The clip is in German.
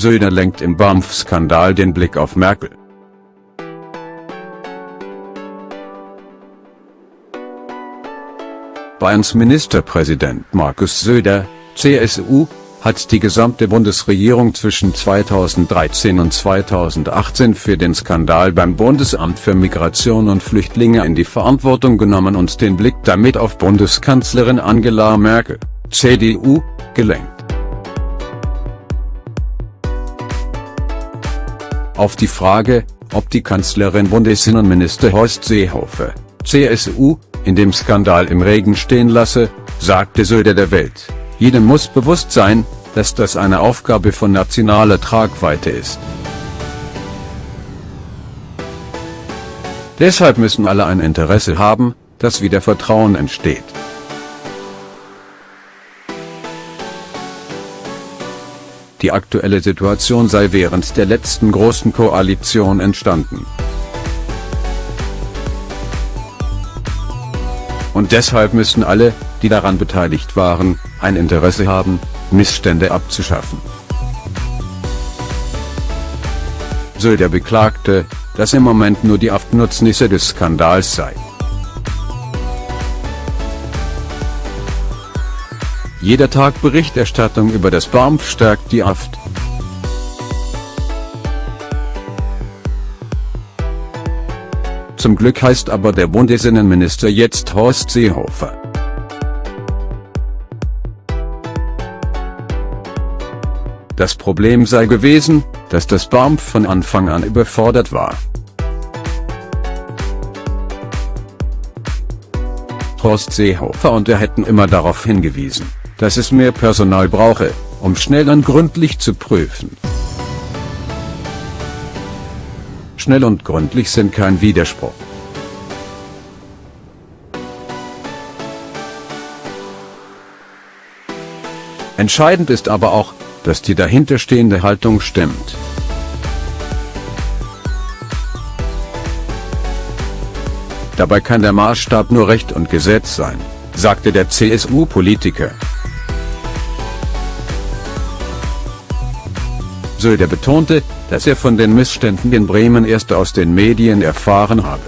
Söder lenkt im BAMF-Skandal den Blick auf Merkel. Bayerns Ministerpräsident Markus Söder, CSU, hat die gesamte Bundesregierung zwischen 2013 und 2018 für den Skandal beim Bundesamt für Migration und Flüchtlinge in die Verantwortung genommen und den Blick damit auf Bundeskanzlerin Angela Merkel, CDU, gelenkt. Auf die Frage, ob die Kanzlerin Bundesinnenminister Horst Seehofer, CSU, in dem Skandal im Regen stehen lasse, sagte Söder der Welt. Jedem muss bewusst sein, dass das eine Aufgabe von nationaler Tragweite ist. Deshalb müssen alle ein Interesse haben, dass wieder Vertrauen entsteht. Die aktuelle Situation sei während der letzten großen Koalition entstanden. Und deshalb müssen alle, die daran beteiligt waren, ein Interesse haben, Missstände abzuschaffen. Söder beklagte, dass im Moment nur die Abnutznisse des Skandals sei. Jeder Tag Berichterstattung über das BAMF stärkt die AFT. Zum Glück heißt aber der Bundesinnenminister jetzt Horst Seehofer. Das Problem sei gewesen, dass das BAMF von Anfang an überfordert war. Horst Seehofer und er hätten immer darauf hingewiesen, dass es mehr Personal brauche, um schnell und gründlich zu prüfen. Schnell und gründlich sind kein Widerspruch. Entscheidend ist aber auch, dass die dahinterstehende Haltung stimmt. Dabei kann der Maßstab nur Recht und Gesetz sein, sagte der CSU-Politiker. Söder betonte, dass er von den Missständen in Bremen erst aus den Medien erfahren habe.